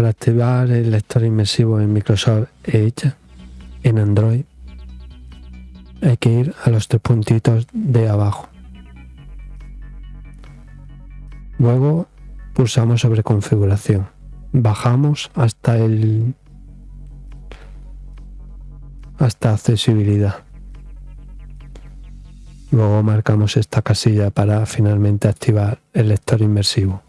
para activar el lector inmersivo en Microsoft Edge en Android hay que ir a los tres puntitos de abajo. Luego pulsamos sobre configuración. Bajamos hasta el hasta accesibilidad. Luego marcamos esta casilla para finalmente activar el lector inmersivo.